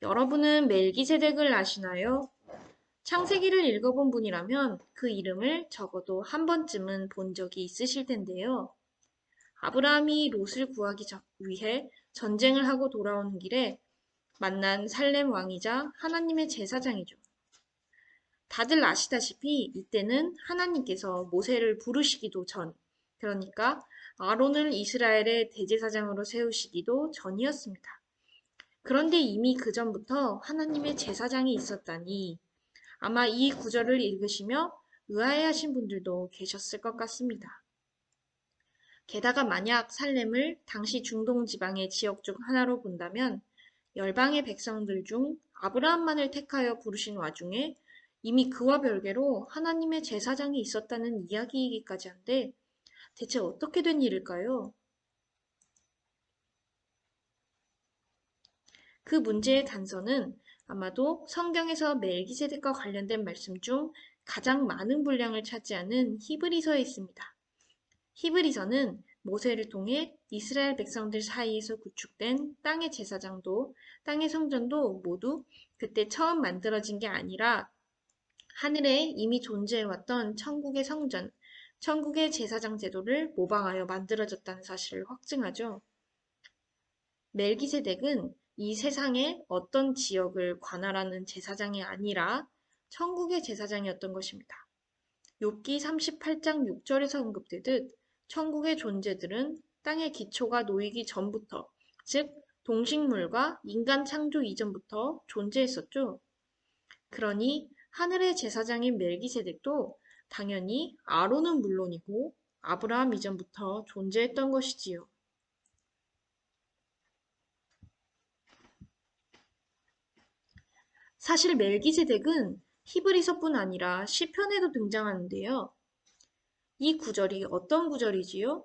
여러분은 멜기세덱을 아시나요? 창세기를 읽어본 분이라면 그 이름을 적어도 한 번쯤은 본 적이 있으실 텐데요. 아브라함이 롯을 구하기 위해 전쟁을 하고 돌아오는 길에 만난 살렘 왕이자 하나님의 제사장이죠. 다들 아시다시피 이때는 하나님께서 모세를 부르시기도 전, 그러니까 아론을 이스라엘의 대제사장으로 세우시기도 전이었습니다. 그런데 이미 그 전부터 하나님의 제사장이 있었다니 아마 이 구절을 읽으시며 의아해하신 분들도 계셨을 것 같습니다. 게다가 만약 살렘을 당시 중동 지방의 지역 중 하나로 본다면 열방의 백성들 중 아브라함만을 택하여 부르신 와중에 이미 그와 별개로 하나님의 제사장이 있었다는 이야기이기까지 한데 대체 어떻게 된 일일까요? 그 문제의 단서는 아마도 성경에서 멜기세덱과 관련된 말씀 중 가장 많은 분량을 차지하는 히브리서에 있습니다. 히브리서는 모세를 통해 이스라엘 백성들 사이에서 구축된 땅의 제사장도 땅의 성전도 모두 그때 처음 만들어진 게 아니라 하늘에 이미 존재해왔던 천국의 성전, 천국의 제사장 제도를 모방하여 만들어졌다는 사실을 확증하죠. 멜기세덱은 이 세상의 어떤 지역을 관할하는 제사장이 아니라 천국의 제사장이었던 것입니다. 욥기 38장 6절에서 언급되듯 천국의 존재들은 땅의 기초가 놓이기 전부터, 즉 동식물과 인간 창조 이전부터 존재했었죠. 그러니 하늘의 제사장인 멜기세덱도 당연히 아론은 물론이고 아브라함 이전부터 존재했던 것이지요. 사실 멜기세덱은 히브리서뿐 아니라 시편에도 등장하는데요. 이 구절이 어떤 구절이지요?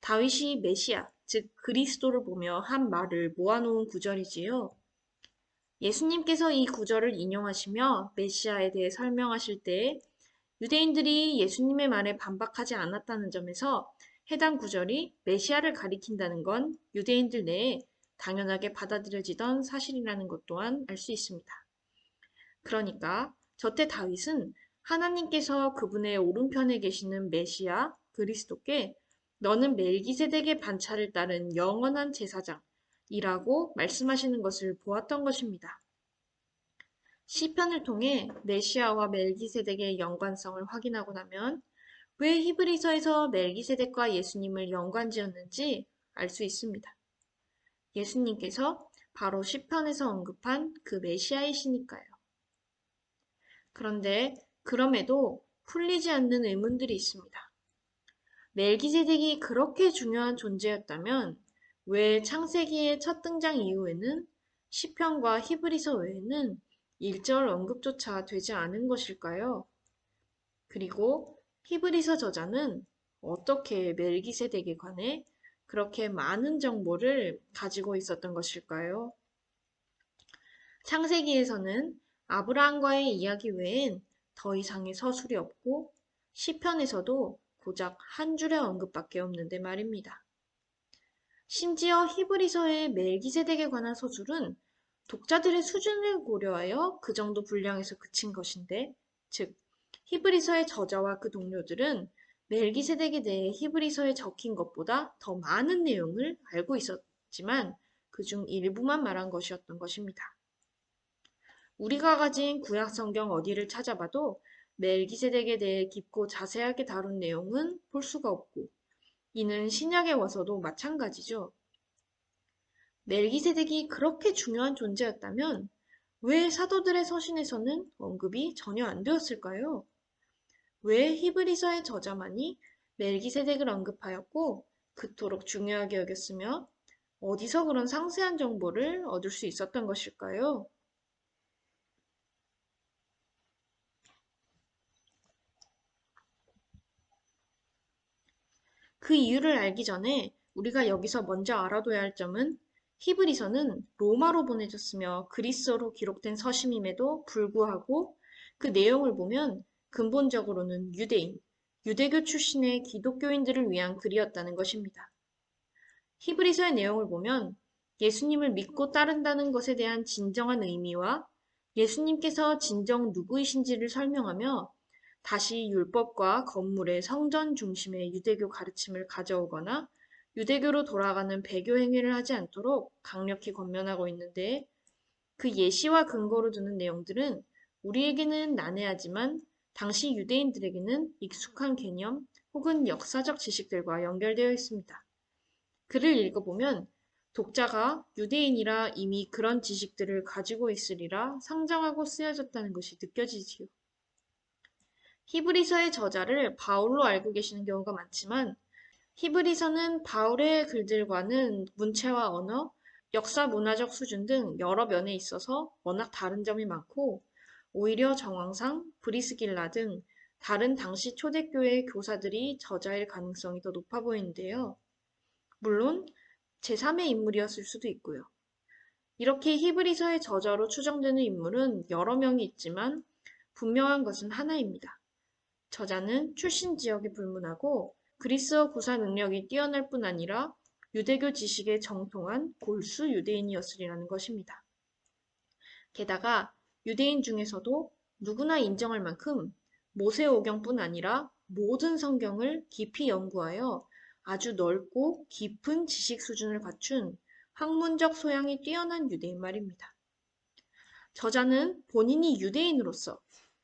다윗이 메시아, 즉 그리스도를 보며 한 말을 모아놓은 구절이지요. 예수님께서 이 구절을 인용하시며 메시아에 대해 설명하실 때 유대인들이 예수님의 말에 반박하지 않았다는 점에서 해당 구절이 메시아를 가리킨다는 건 유대인들 내에 당연하게 받아들여지던 사실이라는 것 또한 알 수 있습니다. 그러니까 저때 다윗은 하나님께서 그분의 오른편에 계시는 메시아 그리스도께 너는 멜기세덱의 반차를 따른 영원한 제사장이라고 말씀하시는 것을 보았던 것입니다. 시편을 통해 메시아와 멜기세덱의 연관성을 확인하고 나면 왜 히브리서에서 멜기세덱과 예수님을 연관지었는지 알 수 있습니다. 예수님께서 바로 시편에서 언급한 그 메시아이시니까요. 그런데 그럼에도 풀리지 않는 의문들이 있습니다. 멜기세덱이 그렇게 중요한 존재였다면 왜 창세기의 첫 등장 이후에는 시편과 히브리서 외에는 일절 언급조차 되지 않은 것일까요? 그리고 히브리서 저자는 어떻게 멜기세덱에 관해 그렇게 많은 정보를 가지고 있었던 것일까요? 창세기에서는 아브라함과의 이야기 외엔 더 이상의 서술이 없고 시편에서도 고작 한 줄의 언급밖에 없는데 말입니다. 심지어 히브리서의 멜기세덱에 관한 서술은 독자들의 수준을 고려하여 그 정도 분량에서 그친 것인데, 즉 히브리서의 저자와 그 동료들은 멜기세덱에 대해 히브리서에 적힌 것보다 더 많은 내용을 알고 있었지만 그중 일부만 말한 것이었던 것입니다. 우리가 가진 구약 성경 어디를 찾아봐도 멜기세덱에 대해 깊고 자세하게 다룬 내용은 볼 수가 없고 이는 신약에 와서도 마찬가지죠. 멜기세덱이 그렇게 중요한 존재였다면 왜 사도들의 서신에서는 언급이 전혀 안 되었을까요? 왜 히브리서의 저자만이 멜기세덱을 언급하였고 그토록 중요하게 여겼으며 어디서 그런 상세한 정보를 얻을 수 있었던 것일까요? 그 이유를 알기 전에 우리가 여기서 먼저 알아둬야 할 점은 히브리서는 로마로 보내졌으며 그리스어로 기록된 서심임에도 불구하고 그 내용을 보면 근본적으로는 유대인, 유대교 출신의 기독교인들을 위한 글이었다는 것입니다. 히브리서의 내용을 보면 예수님을 믿고 따른다는 것에 대한 진정한 의미와 예수님께서 진정 누구이신지를 설명하며 다시 율법과 건물의 성전 중심의 유대교 가르침을 가져오거나 유대교로 돌아가는 배교 행위를 하지 않도록 강력히 권면하고 있는데 그 예시와 근거로 두는 내용들은 우리에게는 난해하지만 당시 유대인들에게는 익숙한 개념 혹은 역사적 지식들과 연결되어 있습니다. 글을 읽어보면 독자가 유대인이라 이미 그런 지식들을 가지고 있으리라 상정하고 쓰여졌다는 것이 느껴지지요. 히브리서의 저자를 바울로 알고 계시는 경우가 많지만 히브리서는 바울의 글들과는 문체와 언어, 역사 문화적 수준 등 여러 면에 있어서 워낙 다른 점이 많고 오히려 정황상 브리스길라 등 다른 당시 초대교회 교사들이 저자일 가능성이 더 높아 보이는데요. 물론 제3의 인물이었을 수도 있고요. 이렇게 히브리서의 저자로 추정되는 인물은 여러 명이 있지만 분명한 것은 하나입니다. 저자는 출신 지역이 불문하고 그리스어 구사 능력이 뛰어날 뿐 아니라 유대교 지식에 정통한 골수 유대인이었으리라는 것입니다. 게다가 유대인 중에서도 누구나 인정할 만큼 모세오경뿐 아니라 모든 성경을 깊이 연구하여 아주 넓고 깊은 지식 수준을 갖춘 학문적 소양이 뛰어난 유대인 말입니다. 저자는 본인이 유대인으로서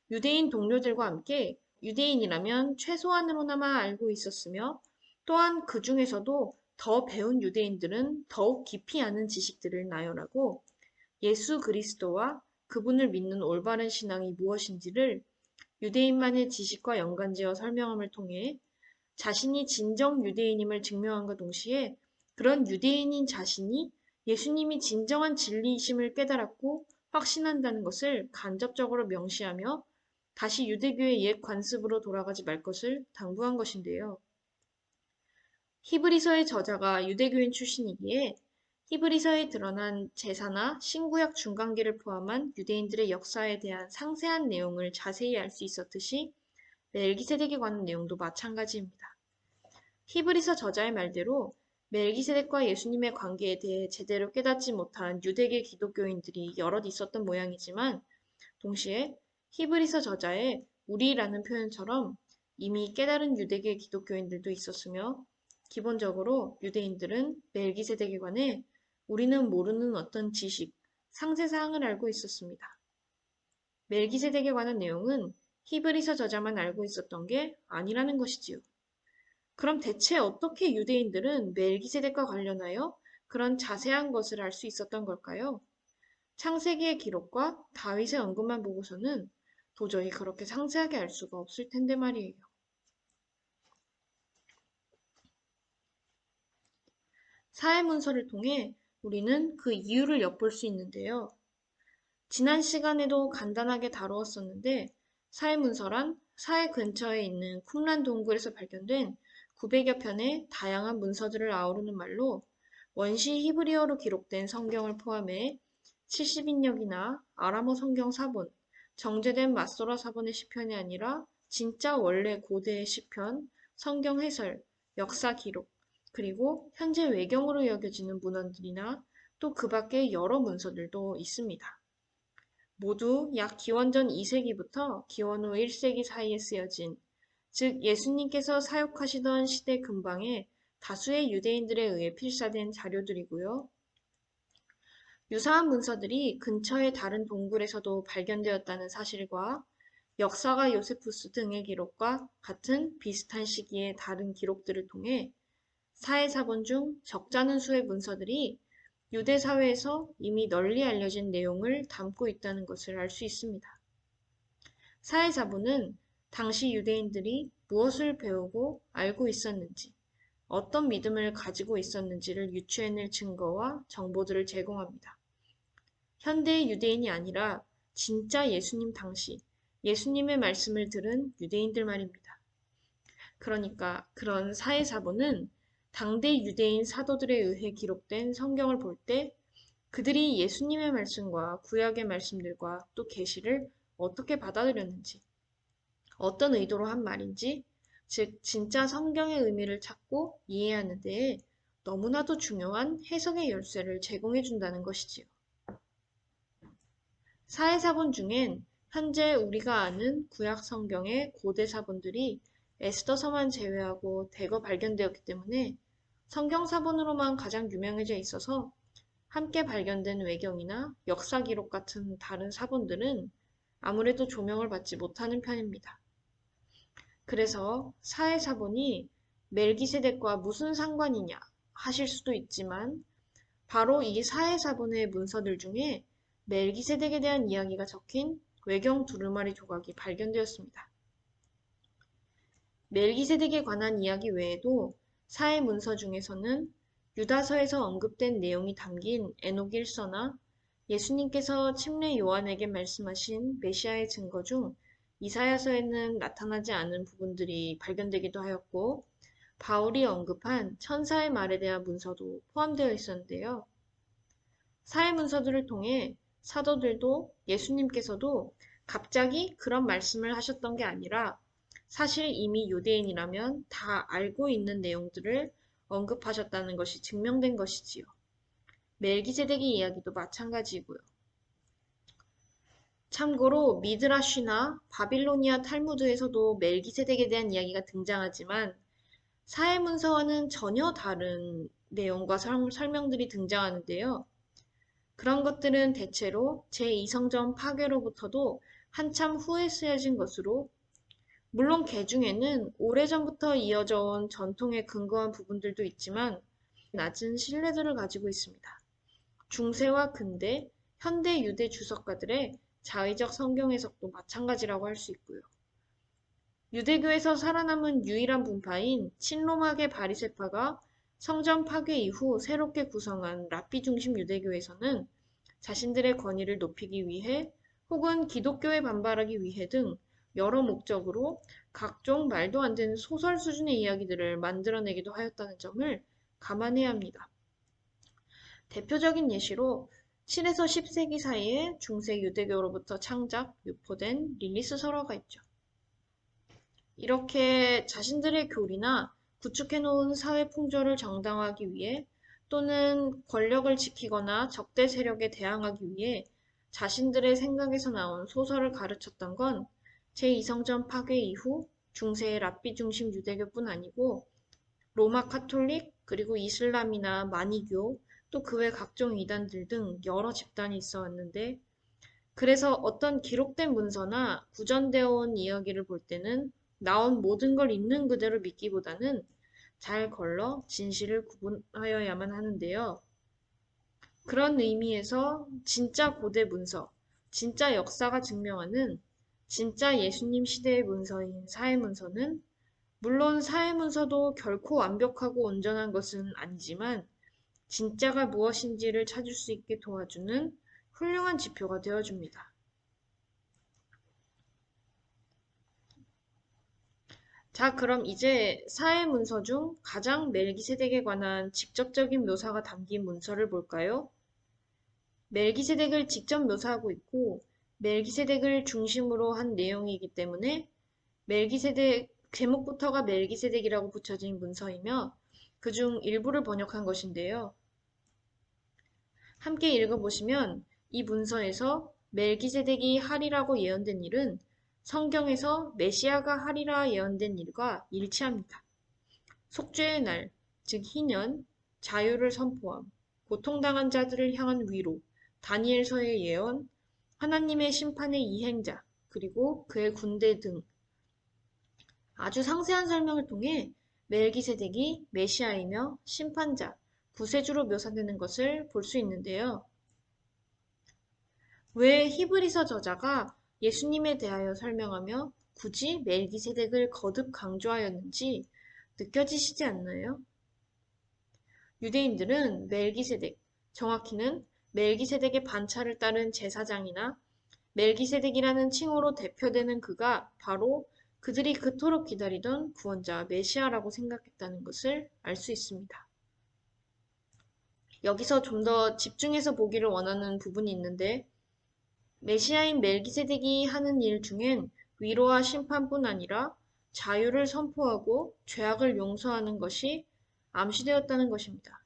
유대인 동료들과 함께 유대인이라면 최소한으로나마 알고 있었으며 또한 그 중에서도 더 배운 유대인들은 더욱 깊이 아는 지식들을 나열하고 예수 그리스도와 그분을 믿는 올바른 신앙이 무엇인지를 유대인만의 지식과 연관지어 설명함을 통해 자신이 진정 유대인임을 증명한과 동시에 그런 유대인인 자신이 예수님이 진정한 진리이심을 깨달았고 확신한다는 것을 간접적으로 명시하며 다시 유대교의 옛 관습으로 돌아가지 말 것을 당부한 것인데요. 히브리서의 저자가 유대교인 출신이기에 히브리서에 드러난 제사나 신구약 중간기를 포함한 유대인들의 역사에 대한 상세한 내용을 자세히 알 수 있었듯이 멜기세덱에 관한 내용도 마찬가지입니다. 히브리서 저자의 말대로 멜기세덱과 예수님의 관계에 대해 제대로 깨닫지 못한 유대계 기독교인들이 여럿 있었던 모양이지만 동시에 히브리서 저자의 우리라는 표현처럼 이미 깨달은 유대계 기독교인들도 있었으며 기본적으로 유대인들은 멜기세덱에 관해 우리는 모르는 어떤 지식, 상세사항을 알고 있었습니다. 멜기세덱에 관한 내용은 히브리서 저자만 알고 있었던 게 아니라는 것이지요. 그럼 대체 어떻게 유대인들은 멜기세덱과 관련하여 그런 자세한 것을 알 수 있었던 걸까요? 창세기의 기록과 다윗의 언급만 보고서는 도저히 그렇게 상세하게 알 수가 없을 텐데 말이에요. 사회 문서를 통해 우리는 그 이유를 엿볼 수 있는데요. 지난 시간에도 간단하게 다루었었는데 사회 문서란 사회 근처에 있는 쿰란 동굴에서 발견된 900여 편의 다양한 문서들을 아우르는 말로 원시 히브리어로 기록된 성경을 포함해 70인역이나 아람어 성경 사본, 정제된 마소라 사본의 시편이 아니라 진짜 원래 고대의 시편, 성경 해설, 역사 기록, 그리고 현재 외경으로 여겨지는 문헌들이나 또 그 밖의 여러 문서들도 있습니다. 모두 약 기원전 2세기부터 기원 후 1세기 사이에 쓰여진 즉 예수님께서 사역하시던 시대 근방에 다수의 유대인들에 의해 필사된 자료들이고요. 유사한 문서들이 근처의 다른 동굴에서도 발견되었다는 사실과 역사가 요세푸스 등의 기록과 같은 비슷한 시기의 다른 기록들을 통해 사회사본 중 적잖은 수의 문서들이 유대 사회에서 이미 널리 알려진 내용을 담고 있다는 것을 알 수 있습니다. 사회사본은 당시 유대인들이 무엇을 배우고 알고 있었는지, 어떤 믿음을 가지고 있었는지를 유추해낼 증거와 정보들을 제공합니다. 현대의 유대인이 아니라 진짜 예수님 당시 예수님의 말씀을 들은 유대인들 말입니다. 그러니까 그런 사회사본은 당대 유대인 사도들에 의해 기록된 성경을 볼 때 그들이 예수님의 말씀과 구약의 말씀들과 또 계시를 어떻게 받아들였는지, 어떤 의도로 한 말인지, 즉 진짜 성경의 의미를 찾고 이해하는 데에 너무나도 중요한 해석의 열쇠를 제공해 준다는 것이지요. 사회사본 중엔 현재 우리가 아는 구약 성경의 고대 사본들이 에스더서만 제외하고 대거 발견되었기 때문에 성경 사본으로만 가장 유명해져 있어서 함께 발견된 외경이나 역사 기록 같은 다른 사본들은 아무래도 조명을 받지 못하는 편입니다. 그래서 사회사본이 멜기세덱과 무슨 상관이냐 하실 수도 있지만 바로 이 사회사본의 문서들 중에 멜기세덱에 대한 이야기가 적힌 외경 두루마리 조각이 발견되었습니다. 멜기세덱에 관한 이야기 외에도 사회 문서 중에서는 유다서에서 언급된 내용이 담긴 에녹 일서나 예수님께서 침례 요한에게 말씀하신 메시아의 증거 중 이사야서에는 나타나지 않은 부분들이 발견되기도 하였고 바울이 언급한 천사의 말에 대한 문서도 포함되어 있었는데요. 사회 문서들을 통해 사도들도 예수님께서도 갑자기 그런 말씀을 하셨던 게 아니라 사실 이미 유대인이라면 다 알고 있는 내용들을 언급하셨다는 것이 증명된 것이지요. 멜기세덱의 이야기도 마찬가지고요. 참고로 미드라쉬나 바빌로니아 탈무드에서도 멜기세덱에 대한 이야기가 등장하지만 사회문서와는 전혀 다른 내용과 설명들이 등장하는데요. 그런 것들은 대체로 제2성전 파괴로부터도 한참 후에 쓰여진 것으로 물론 개 중에는 오래전부터 이어져 온 전통에 근거한 부분들도 있지만 낮은 신뢰도를 가지고 있습니다. 중세와 근대, 현대 유대 주석가들의 자의적 성경 해석도 마찬가지라고 할 수 있고요. 유대교에서 살아남은 유일한 분파인 친로마계 바리세파가 성전 파괴 이후 새롭게 구성한 랍비 중심 유대교에서는 자신들의 권위를 높이기 위해 혹은 기독교에 반발하기 위해 등 여러 목적으로 각종 말도 안 되는 소설 수준의 이야기들을 만들어내기도 하였다는 점을 감안해야 합니다. 대표적인 예시로 7에서 10세기 사이에 중세 유대교로부터 창작, 유포된 릴리스 설화가 있죠. 이렇게 자신들의 교리나 구축해놓은 사회 풍조를 정당화하기 위해 또는 권력을 지키거나 적대 세력에 대항하기 위해 자신들의 생각에서 나온 소설을 가르쳤던 건 제2성전 파괴 이후 중세의 랍비 중심 유대교뿐 아니고 로마 카톨릭 그리고 이슬람이나 마니교 또 그 외 각종 이단들 등 여러 집단이 있어 왔는데 그래서 어떤 기록된 문서나 구전되어 온 이야기를 볼 때는 나온 모든 걸 있는 그대로 믿기보다는 잘 걸러 진실을 구분하여야만 하는데요. 그런 의미에서 진짜 고대 문서, 진짜 역사가 증명하는 진짜 예수님 시대의 문서인 사회문서는 물론 사회문서도 결코 완벽하고 온전한 것은 아니지만 진짜가 무엇인지를 찾을 수 있게 도와주는 훌륭한 지표가 되어줍니다. 자, 그럼 이제 사회 문서 중 가장 멜기세덱에 관한 직접적인 묘사가 담긴 문서를 볼까요? 멜기세덱을 직접 묘사하고 있고 멜기세덱을 중심으로 한 내용이기 때문에 멜기세덱 제목부터가 멜기세덱이라고 붙여진 문서이며 그중 일부를 번역한 것인데요. 함께 읽어보시면 이 문서에서 멜기세덱이 하리라고 예언된 일은 성경에서 메시아가 하리라 예언된 일과 일치합니다. 속죄의 날, 즉 희년, 자유를 선포함, 고통당한 자들을 향한 위로, 다니엘서의 예언, 하나님의 심판의 이행자, 그리고 그의 군대 등 아주 상세한 설명을 통해 멜기세덱이 메시아이며 심판자, 구세주로 묘사되는 것을 볼 수 있는데요. 왜 히브리서 저자가 예수님에 대하여 설명하며 굳이 멜기세덱을 거듭 강조하였는지 느껴지시지 않나요? 유대인들은 멜기세덱, 정확히는 멜기세덱의 반차를 따른 제사장이나 멜기세덱이라는 칭호로 대표되는 그가 바로 그들이 그토록 기다리던 구원자 메시아라고 생각했다는 것을 알 수 있습니다. 여기서 좀 더 집중해서 보기를 원하는 부분이 있는데 메시아인 멜기세덱이 하는 일 중엔 위로와 심판뿐 아니라 자유를 선포하고 죄악을 용서하는 것이 암시되었다는 것입니다.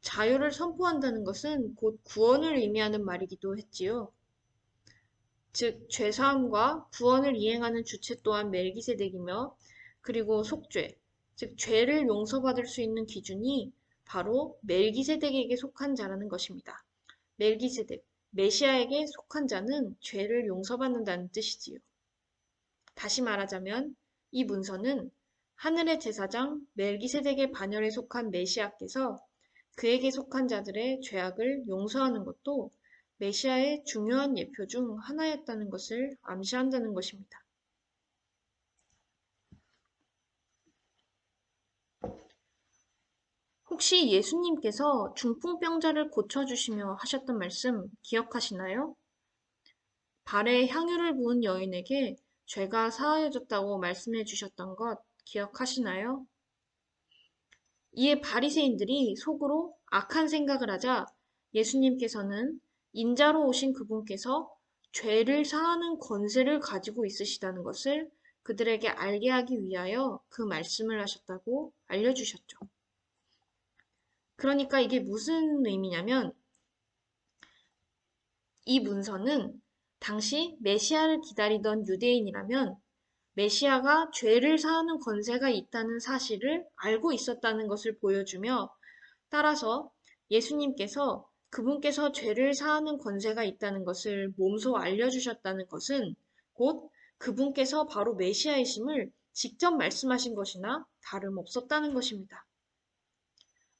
자유를 선포한다는 것은 곧 구원을 의미하는 말이기도 했지요. 즉 죄사함과 구원을 이행하는 주체 또한 멜기세덱이며 그리고 속죄, 즉 죄를 용서받을 수 있는 기준이 바로 멜기세덱에게 속한 자라는 것입니다. 멜기세덱, 메시아에게 속한 자는 죄를 용서받는다는 뜻이지요. 다시 말하자면 이 문서는 하늘의 제사장 멜기세덱의 반열에 속한 메시아께서 그에게 속한 자들의 죄악을 용서하는 것도 메시아의 중요한 예표 중 하나였다는 것을 암시한다는 것입니다. 혹시 예수님께서 중풍병자를 고쳐주시며 하셨던 말씀 기억하시나요? 발에 향유를 부은 여인에게 죄가 사하여졌다고 말씀해 주셨던 것 기억하시나요? 이에 바리새인들이 속으로 악한 생각을 하자 예수님께서는 인자로 오신 그분께서 죄를 사하는 권세를 가지고 있으시다는 것을 그들에게 알게 하기 위하여 그 말씀을 하셨다고 알려주셨죠. 그러니까 이게 무슨 의미냐면 이 문서는 당시 메시아를 기다리던 유대인이라면 메시아가 죄를 사하는 권세가 있다는 사실을 알고 있었다는 것을 보여주며 따라서 예수님께서 그분께서 죄를 사하는 권세가 있다는 것을 몸소 알려주셨다는 것은 곧 그분께서 바로 메시아이심을 직접 말씀하신 것이나 다름없었다는 것입니다.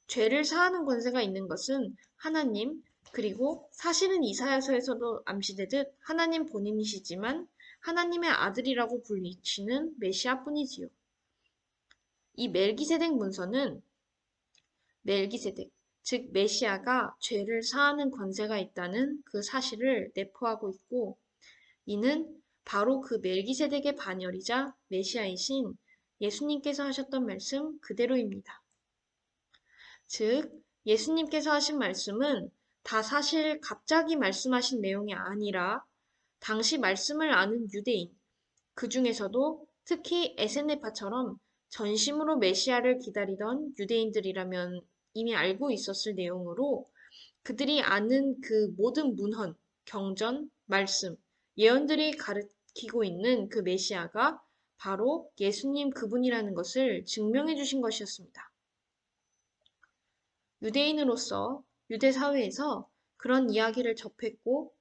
죄를 사하는 권세가 있는 것은 하나님, 그리고 사실은 이사야서에서도 암시되듯 하나님 본인이시지만 하나님의 아들이라고 불리치는 메시아뿐이지요. 이 멜기세덱 문서는 멜기세덱, 즉 메시아가 죄를 사하는 권세가 있다는 그 사실을 내포하고 있고 이는 바로 그 멜기세덱의 반열이자 메시아이신 예수님께서 하셨던 말씀 그대로입니다. 즉 예수님께서 하신 말씀은 다 사실 갑자기 말씀하신 내용이 아니라 당시 말씀을 아는 유대인, 그 중에서도 특히 에세네파처럼 전심으로 메시아를 기다리던 유대인들이라면 이미 알고 있었을 내용으로 그들이 아는 그 모든 문헌, 경전, 말씀, 예언들이 가르치고 있는 그 메시아가 바로 예수님 그분이라는 것을 증명해 주신 것이었습니다. 유대인으로서 유대 사회에서 그런 이야기를 접했고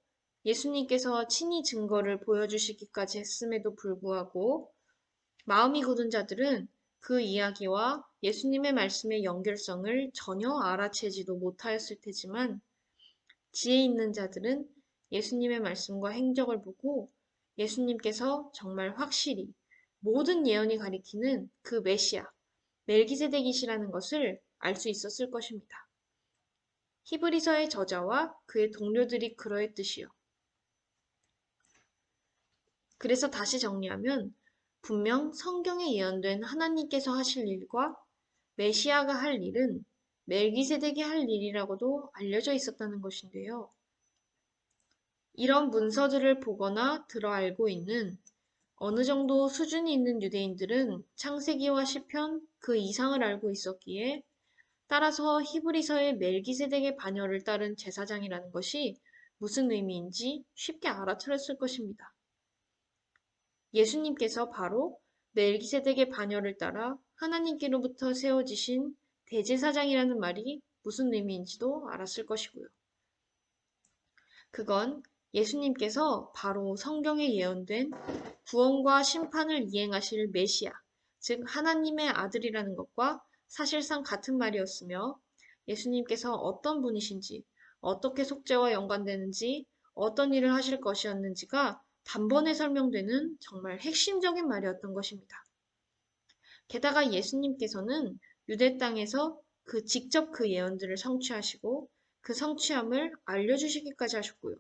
예수님께서 친히 증거를 보여주시기까지 했음에도 불구하고 마음이 굳은 자들은 그 이야기와 예수님의 말씀의 연결성을 전혀 알아채지도 못하였을 테지만 지혜 있는 자들은 예수님의 말씀과 행적을 보고 예수님께서 정말 확실히 모든 예언이 가리키는 그 메시아, 멜기세덱이시라는 것을 알 수 있었을 것입니다. 히브리서의 저자와 그의 동료들이 그러했듯이요. 그래서 다시 정리하면 분명 성경에 예언된 하나님께서 하실 일과 메시아가 할 일은 멜기세덱이 할 일이라고도 알려져 있었다는 것인데요. 이런 문서들을 보거나 들어 알고 있는 어느 정도 수준이 있는 유대인들은 창세기와 시편 그 이상을 알고 있었기에 따라서 히브리서의 멜기세덱의 반열을 따른 제사장이라는 것이 무슨 의미인지 쉽게 알아차렸을 것입니다. 예수님께서 바로 멜기세덱의 반열을 따라 하나님께로부터 세워지신 대제사장이라는 말이 무슨 의미인지도 알았을 것이고요. 그건 예수님께서 바로 성경에 예언된 구원과 심판을 이행하실 메시아, 즉 하나님의 아들이라는 것과 사실상 같은 말이었으며 예수님께서 어떤 분이신지, 어떻게 속죄와 연관되는지, 어떤 일을 하실 것이었는지가 단번에 설명되는 정말 핵심적인 말이었던 것입니다. 게다가 예수님께서는 유대 땅에서 그 직접 그 예언들을 성취하시고 그 성취함을 알려주시기까지 하셨고요.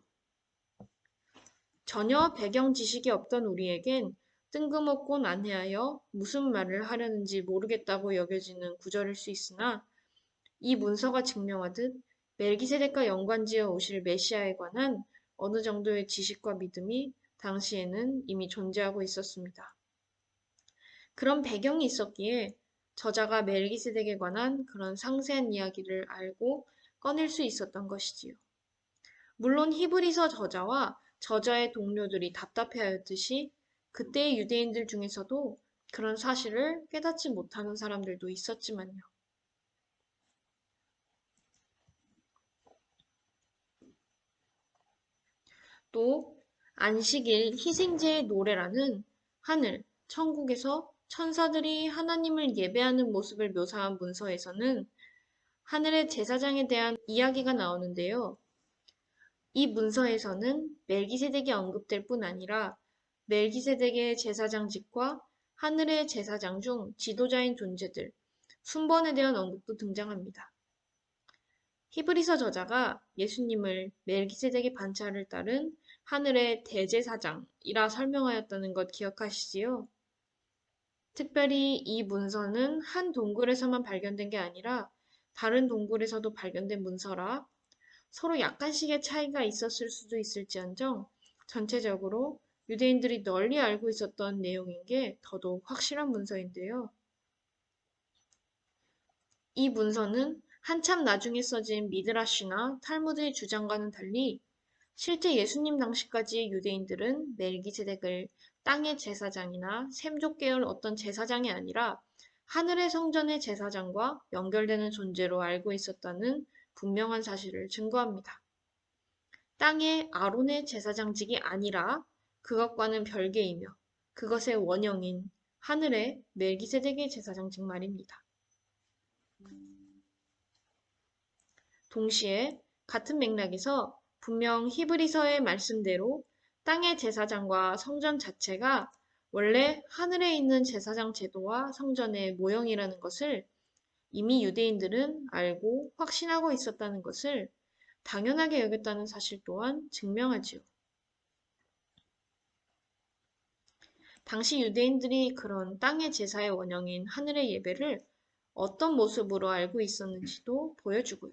전혀 배경 지식이 없던 우리에겐 뜬금없고 난해하여 무슨 말을 하려는지 모르겠다고 여겨지는 구절일 수 있으나 이 문서가 증명하듯 멜기세덱과 연관지어 오실 메시아에 관한 어느 정도의 지식과 믿음이 당시에는 이미 존재하고 있었습니다. 그런 배경이 있었기에 저자가 멜기세덱에 관한 그런 상세한 이야기를 알고 꺼낼 수 있었던 것이지요. 물론 히브리서 저자와 저자의 동료들이 답답해하였듯이 그때의 유대인들 중에서도 그런 사실을 깨닫지 못하는 사람들도 있었지만요. 또 안식일 희생제의 노래라는 하늘, 천국에서 천사들이 하나님을 예배하는 모습을 묘사한 문서에서는 하늘의 제사장에 대한 이야기가 나오는데요. 이 문서에서는 멜기세덱이 언급될 뿐 아니라 멜기세덱의 제사장직과 하늘의 제사장 중 지도자인 존재들, 순번에 대한 언급도 등장합니다. 히브리서 저자가 예수님을 멜기세덱의 반차를 따른 하늘의 대제사장이라 설명하였다는 것 기억하시지요? 특별히 이 문서는 한 동굴에서만 발견된 게 아니라 다른 동굴에서도 발견된 문서라 서로 약간씩의 차이가 있었을 수도 있을지언정 전체적으로 유대인들이 널리 알고 있었던 내용인 게 더더욱 확실한 문서인데요. 이 문서는 한참 나중에 써진 미드라시나 탈무드의 주장과는 달리 실제 예수님 당시까지 유대인들은 멜기세덱을 땅의 제사장이나 샘족 계열 어떤 제사장이 아니라 하늘의 성전의 제사장과 연결되는 존재로 알고 있었다는 분명한 사실을 증거합니다. 땅의 아론의 제사장직이 아니라 그것과는 별개이며 그것의 원형인 하늘의 멜기세덱의 제사장직 말입니다. 동시에 같은 맥락에서 분명 히브리서의 말씀대로 땅의 제사장과 성전 자체가 원래 하늘에 있는 제사장 제도와 성전의 모형이라는 것을 이미 유대인들은 알고 확신하고 있었다는 것을 당연하게 여겼다는 사실 또한 증명하지요. 당시 유대인들이 그런 땅의 제사의 원형인 하늘의 예배를 어떤 모습으로 알고 있었는지도 보여주고요.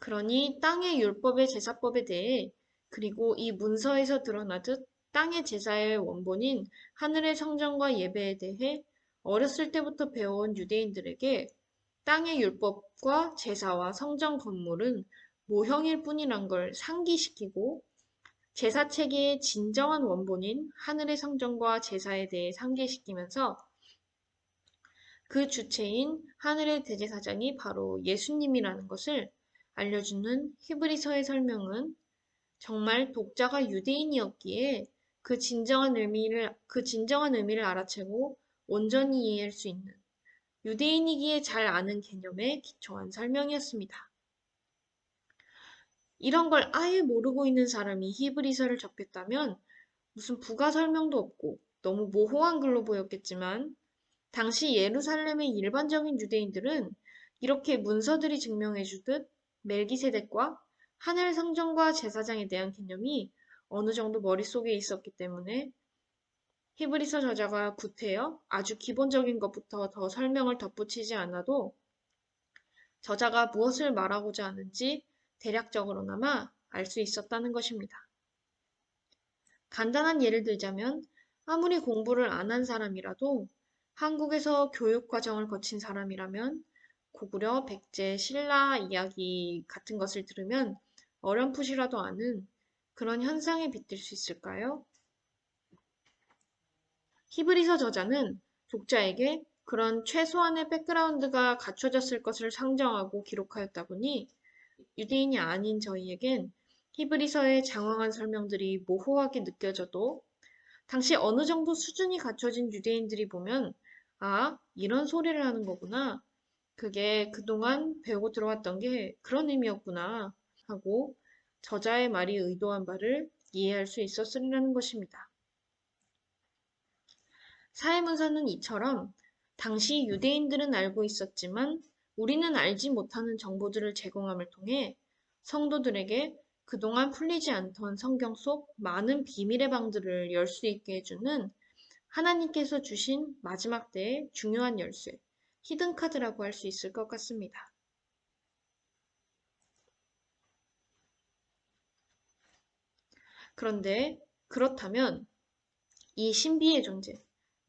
그러니 땅의 율법의 제사법에 대해 그리고 이 문서에서 드러나듯 땅의 제사의 원본인 하늘의 성전과 예배에 대해 어렸을 때부터 배워온 유대인들에게 땅의 율법과 제사와 성전 건물은 모형일 뿐이란 걸 상기시키고 제사 체계의 진정한 원본인 하늘의 성전과 제사에 대해 상기시키면서 그 주체인 하늘의 대제사장이 바로 예수님이라는 것을 알려주는 히브리서의 설명은 정말 독자가 유대인이었기에 그 진정한 의미를 그 진정한 의미를 알아채고 온전히 이해할 수 있는 유대인이기에 잘 아는 개념에 기초한 설명이었습니다. 이런 걸 아예 모르고 있는 사람이 히브리서를 접했다면 무슨 부가 설명도 없고 너무 모호한 글로 보였겠지만 당시 예루살렘의 일반적인 유대인들은 이렇게 문서들이 증명해 주듯 멜기세덱과 하늘 성전과 제사장에 대한 개념이 어느 정도 머릿속에 있었기 때문에 히브리서 저자가 구태여 아주 기본적인 것부터 더 설명을 덧붙이지 않아도 저자가 무엇을 말하고자 하는지 대략적으로나마 알 수 있었다는 것입니다. 간단한 예를 들자면 아무리 공부를 안 한 사람이라도 한국에서 교육 과정을 거친 사람이라면 고구려, 백제, 신라 이야기 같은 것을 들으면 어렴풋이라도 아는 그런 현상에 빗댈 수 있을까요? 히브리서 저자는 독자에게 그런 최소한의 백그라운드가 갖춰졌을 것을 상정하고 기록하였다 보니 유대인이 아닌 저희에겐 히브리서의 장황한 설명들이 모호하게 느껴져도 당시 어느 정도 수준이 갖춰진 유대인들이 보면 아, 이런 소리를 하는 거구나. 그게 그동안 배우고 들어왔던 게 그런 의미였구나 하고 저자의 말이 의도한 바를 이해할 수 있었으리라는 것입니다. 사회문서는 이처럼 당시 유대인들은 알고 있었지만 우리는 알지 못하는 정보들을 제공함을 통해 성도들에게 그동안 풀리지 않던 성경 속 많은 비밀의 방들을 열 수 있게 해주는 하나님께서 주신 마지막 때의 중요한 열쇠, 히든카드라고 할 수 있을 것 같습니다. 그런데 그렇다면 이 신비의 존재,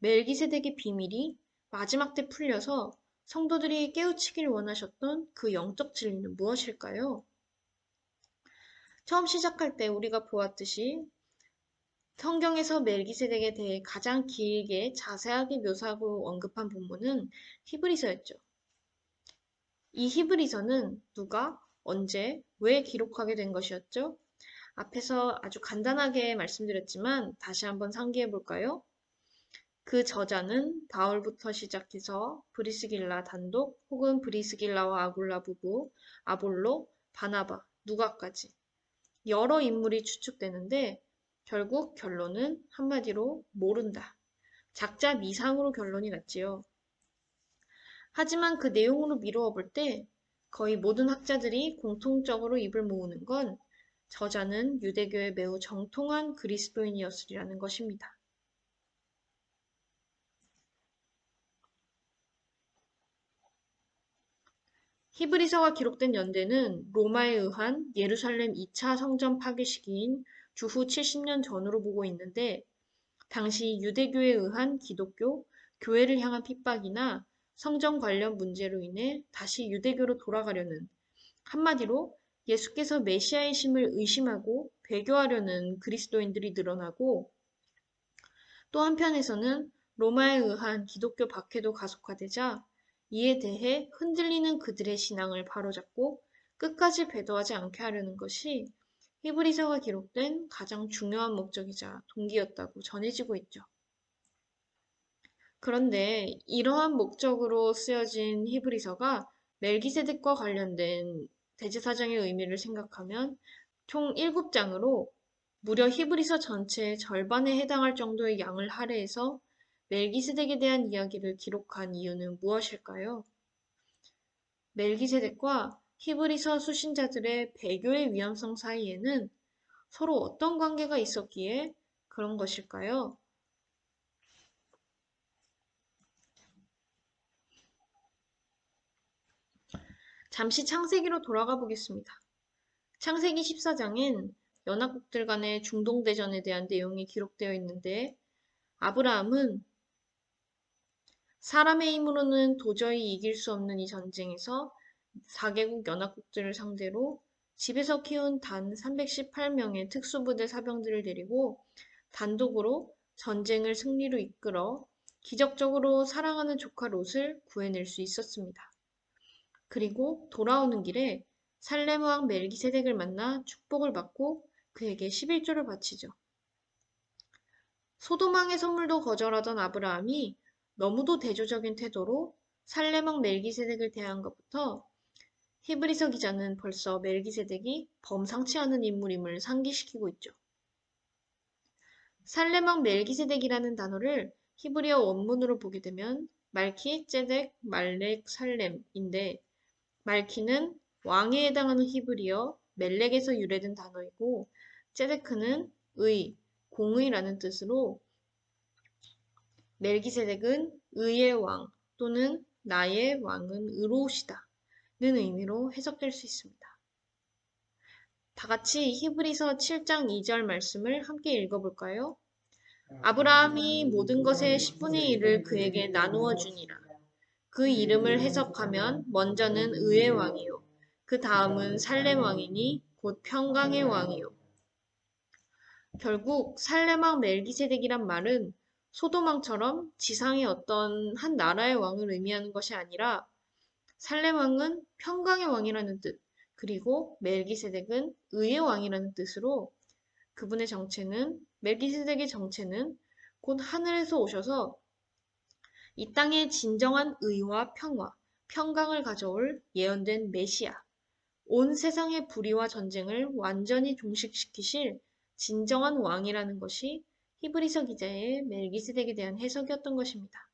멜기세덱의 비밀이 마지막 때 풀려서 성도들이 깨우치길 원하셨던 그 영적 진리는 무엇일까요? 처음 시작할 때 우리가 보았듯이 성경에서 멜기세덱에 대해 가장 길게 자세하게 묘사하고 언급한 본문은 히브리서였죠. 이 히브리서는 누가, 언제, 왜 기록하게 된 것이었죠? 앞에서 아주 간단하게 말씀드렸지만 다시 한번 상기해 볼까요? 그 저자는 바울부터 시작해서 브리스길라 단독 혹은 브리스길라와 아굴라 부부, 아볼로, 바나바, 누가까지 여러 인물이 추측되는데 결국 결론은 한마디로 모른다. 작자 미상으로 결론이 났지요. 하지만 그 내용으로 미루어 볼 때 거의 모든 학자들이 공통적으로 입을 모으는 건 저자는 유대교의 매우 정통한 그리스도인이었으리라는 것입니다. 히브리서가 기록된 연대는 로마에 의한 예루살렘 2차 성전 파괴 시기인 주후 70년 전으로 보고 있는데 당시 유대교에 의한 기독교, 교회를 향한 핍박이나 성전 관련 문제로 인해 다시 유대교로 돌아가려는 한마디로 예수께서 메시아이심을 의심하고 배교하려는 그리스도인들이 늘어나고 또 한편에서는 로마에 의한 기독교 박해도 가속화되자 이에 대해 흔들리는 그들의 신앙을 바로잡고 끝까지 배도하지 않게 하려는 것이 히브리서가 기록된 가장 중요한 목적이자 동기였다고 전해지고 있죠. 그런데 이러한 목적으로 쓰여진 히브리서가 멜기세덱과 관련된 대제사장의 의미를 생각하면 총 7장으로 무려 히브리서 전체의 절반에 해당할 정도의 양을 할애해서 멜기세덱에 대한 이야기를 기록한 이유는 무엇일까요? 멜기세덱과 히브리서 수신자들의 배교의 위험성 사이에는 서로 어떤 관계가 있었기에 그런 것일까요? 잠시 창세기로 돌아가 보겠습니다. 창세기 14장엔 연합국들 간의 중동대전에 대한 내용이 기록되어 있는데 아브라함은 사람의 힘으로는 도저히 이길 수 없는 이 전쟁에서 4개국 연합국들을 상대로 집에서 키운 단 318명의 특수부대 사병들을 데리고 단독으로 전쟁을 승리로 이끌어 기적적으로 사랑하는 조카 롯을 구해낼 수 있었습니다. 그리고 돌아오는 길에 살렘 왕 멜기세덱을 만나 축복을 받고 그에게 11조를 바치죠. 소도망의 선물도 거절하던 아브라함이 너무도 대조적인 태도로 살레망 멜기세덱을 대한 것부터 히브리서 기자는 벌써 멜기세덱이 범상치 않은 인물임을 상기시키고 있죠. 살레망 멜기세덱이라는 단어를 히브리어 원문으로 보게 되면 말키, 제덱, 말렉, 살렘인데 말키는 왕에 해당하는 히브리어 멜렉에서 유래된 단어이고 제데크는 의, 공의라는 뜻으로 멜기세덱은 의의 왕 또는 나의 왕은 의로우시다 는 의미로 해석될 수 있습니다. 다 같이 히브리서 7장 2절 말씀을 함께 읽어볼까요? 아브라함이 모든 것의 10분의 1을 그에게 나누어 주니라. 그 이름을 해석하면 먼저는 의의 왕이요. 그 다음은 살렘 왕이니 곧 평강의 왕이요. 결국 살렘왕 멜기세덱이란 말은 소도망처럼 지상의 어떤 한 나라의 왕을 의미하는 것이 아니라 살렘 왕은 평강의 왕이라는 뜻, 그리고 멜기세덱은 의의 왕이라는 뜻으로 그분의 정체는 멜기세덱의 정체는 곧 하늘에서 오셔서 이 땅에 진정한 의와 평화, 평강을 가져올 예언된 메시아, 온 세상의 불의와 전쟁을 완전히 종식시키실 진정한 왕이라는 것이 히브리서 기자의 멜기세덱에 대한 해석이었던 것입니다.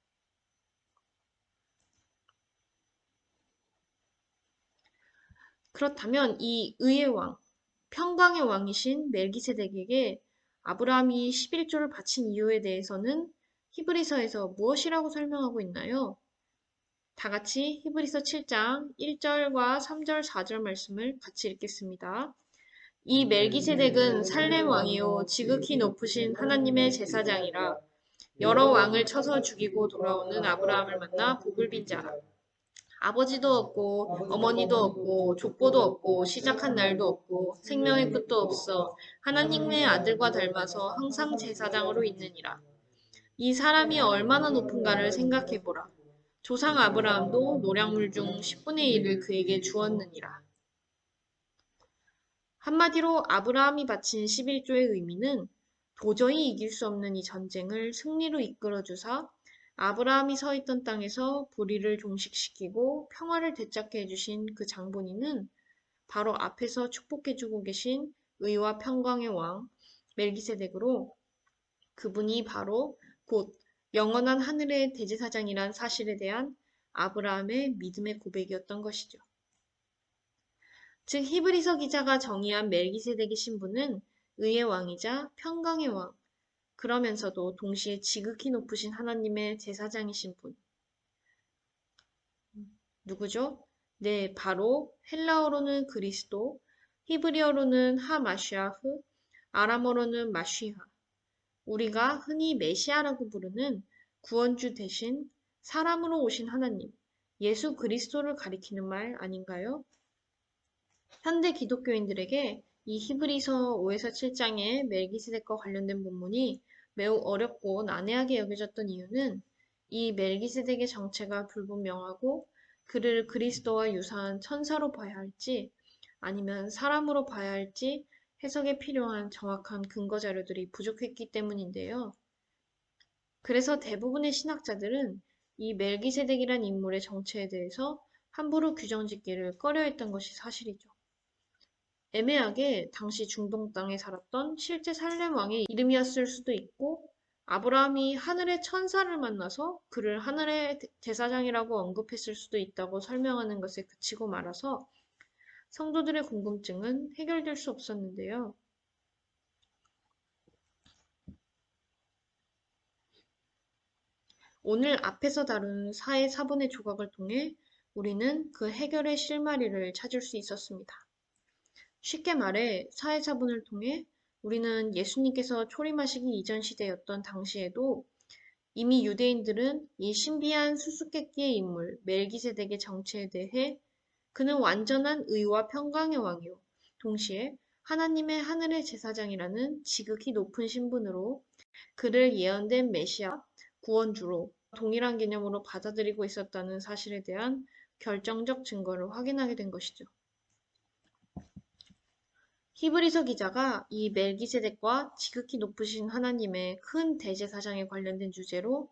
그렇다면 이 의의 왕, 평강의 왕이신 멜기세덱에게 아브라함이 11조를 바친 이유에 대해서는 히브리서에서 무엇이라고 설명하고 있나요? 다 같이 히브리서 7장 1절과 3절, 4절 말씀을 같이 읽겠습니다. 이 멜기세덱은 살렘 왕이요 지극히 높으신 하나님의 제사장이라 여러 왕을 쳐서 죽이고 돌아오는 아브라함을 만나 복을 빈 자라. 아버지도 없고 어머니도 없고 족보도 없고 시작한 날도 없고 생명의 끝도 없어 하나님의 아들과 닮아서 항상 제사장으로 있느니라. 이 사람이 얼마나 높은가를 생각해 보라. 조상 아브라함도 노량물 중 10분의 1을 그에게 주었느니라. 한마디로 아브라함이 바친 11조의 의미는 도저히 이길 수 없는 이 전쟁을 승리로 이끌어 주사 아브라함이 서 있던 땅에서 불의를 종식시키고 평화를 되찾게 해주신 그 장본인은 바로 앞에서 축복해주고 계신 의와 평강의 왕 멜기세덱으로 그분이 바로 곧 영원한 하늘의 대제사장이란 사실에 대한 아브라함의 믿음의 고백이었던 것이죠. 즉 히브리서 기자가 정의한 멜기세덱의 신분은 의의 왕이자 평강의 왕, 그러면서도 동시에 지극히 높으신 하나님의 제사장이신 분. 누구죠? 네, 바로 헬라어로는 그리스도, 히브리어로는 하마시아흐, 아람어로는 마쉬하. 우리가 흔히 메시아라고 부르는 구원주 대신 사람으로 오신 하나님, 예수 그리스도를 가리키는 말 아닌가요? 현대 기독교인들에게 이 히브리서 5에서 7장의 멜기세덱과 관련된 본문이 매우 어렵고 난해하게 여겨졌던 이유는 이 멜기세덱의 정체가 불분명하고 그를 그리스도와 유사한 천사로 봐야 할지 아니면 사람으로 봐야 할지 해석에 필요한 정확한 근거 자료들이 부족했기 때문인데요. 그래서 대부분의 신학자들은 이 멜기세덱이란 인물의 정체에 대해서 함부로 규정 짓기를 꺼려했던 것이 사실이죠. 애매하게 당시 중동 땅에 살았던 실제 살렘 왕의 이름이었을 수도 있고 아브라함이 하늘의 천사를 만나서 그를 하늘의 대사장이라고 언급했을 수도 있다고 설명하는 것에 그치고 말아서 성도들의 궁금증은 해결될 수 없었는데요. 오늘 앞에서 다룬 사의 사본의 조각을 통해 우리는 그 해결의 실마리를 찾을 수 있었습니다. 쉽게 말해 사회사분을 통해 우리는 예수님께서 초림하시기 이전 시대였던 당시에도 이미 유대인들은 이 신비한 수수께끼의 인물 멜기세덱의 정체에 대해 그는 완전한 의와 평강의 왕이요. 동시에 하나님의 하늘의 제사장이라는 지극히 높은 신분으로 그를 예언된 메시아 구원주로 동일한 개념으로 받아들이고 있었다는 사실에 대한 결정적 증거를 확인하게 된 것이죠. 히브리서 기자가 이 멜기세덱과 지극히 높으신 하나님의 큰 대제사장에 관련된 주제로